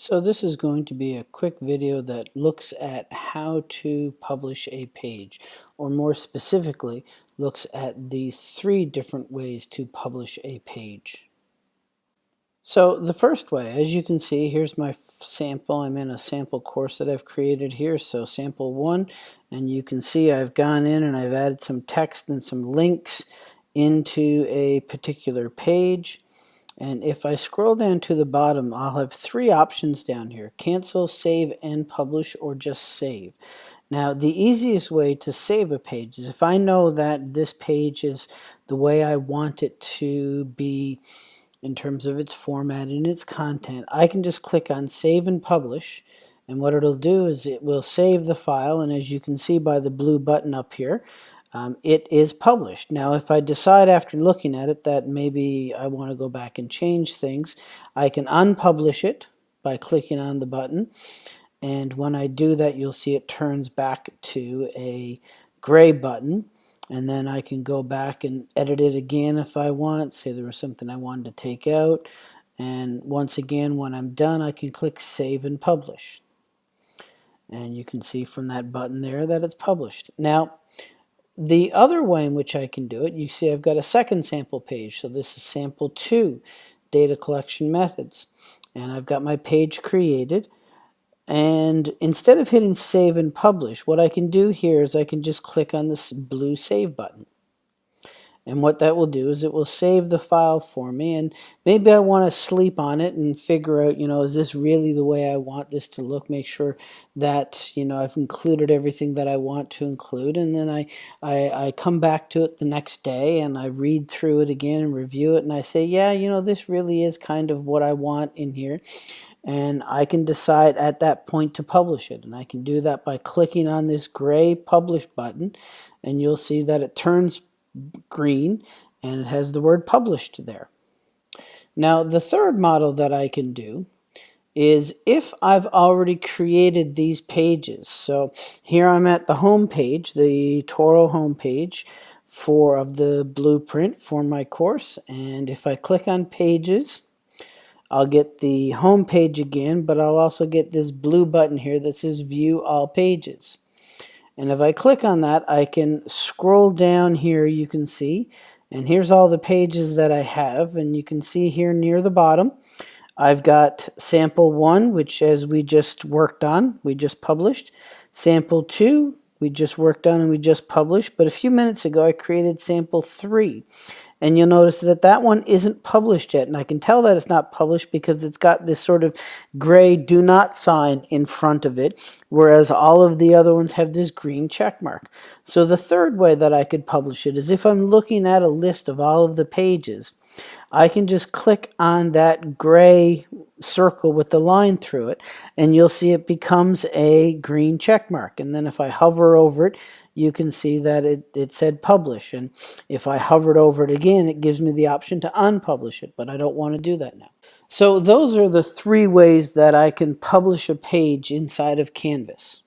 So this is going to be a quick video that looks at how to publish a page, or more specifically, looks at the three different ways to publish a page. So the first way, as you can see, here's my sample. I'm in a sample course that I've created here, so sample one, and you can see I've gone in and I've added some text and some links into a particular page. And if I scroll down to the bottom, I'll have three options down here. Cancel, save, and publish, or just save. Now, the easiest way to save a page is if I know that this page is the way I want it to be in terms of its format and its content, I can just click on Save and Publish. And what it'll do is it will save the file, and as you can see by the blue button up here, um, it is published. Now if I decide after looking at it that maybe I want to go back and change things, I can unpublish it by clicking on the button and when I do that you'll see it turns back to a gray button and then I can go back and edit it again if I want, say there was something I wanted to take out and once again when I'm done I can click save and publish and you can see from that button there that it's published. Now the other way in which I can do it, you see I've got a second sample page. So this is sample two, data collection methods. And I've got my page created. And instead of hitting save and publish, what I can do here is I can just click on this blue save button. And what that will do is it will save the file for me and maybe I want to sleep on it and figure out, you know, is this really the way I want this to look? Make sure that, you know, I've included everything that I want to include and then I, I, I come back to it the next day and I read through it again and review it and I say, yeah, you know, this really is kind of what I want in here and I can decide at that point to publish it and I can do that by clicking on this gray publish button and you'll see that it turns green and it has the word published there. Now the third model that I can do is if I've already created these pages. So here I'm at the home page, the Toro home page for of the blueprint for my course and if I click on pages I'll get the home page again but I'll also get this blue button here that says view all pages. And if I click on that, I can scroll down here, you can see, and here's all the pages that I have. And you can see here near the bottom, I've got sample one, which as we just worked on, we just published. Sample two, we just worked on and we just published. But a few minutes ago, I created sample three. And you'll notice that that one isn't published yet. And I can tell that it's not published because it's got this sort of gray do not sign in front of it, whereas all of the other ones have this green check mark. So the third way that I could publish it is if I'm looking at a list of all of the pages, I can just click on that gray circle with the line through it and you'll see it becomes a green check mark and then if I hover over it you can see that it, it said publish and if I hovered over it again it gives me the option to unpublish it but I don't want to do that now. So those are the three ways that I can publish a page inside of Canvas.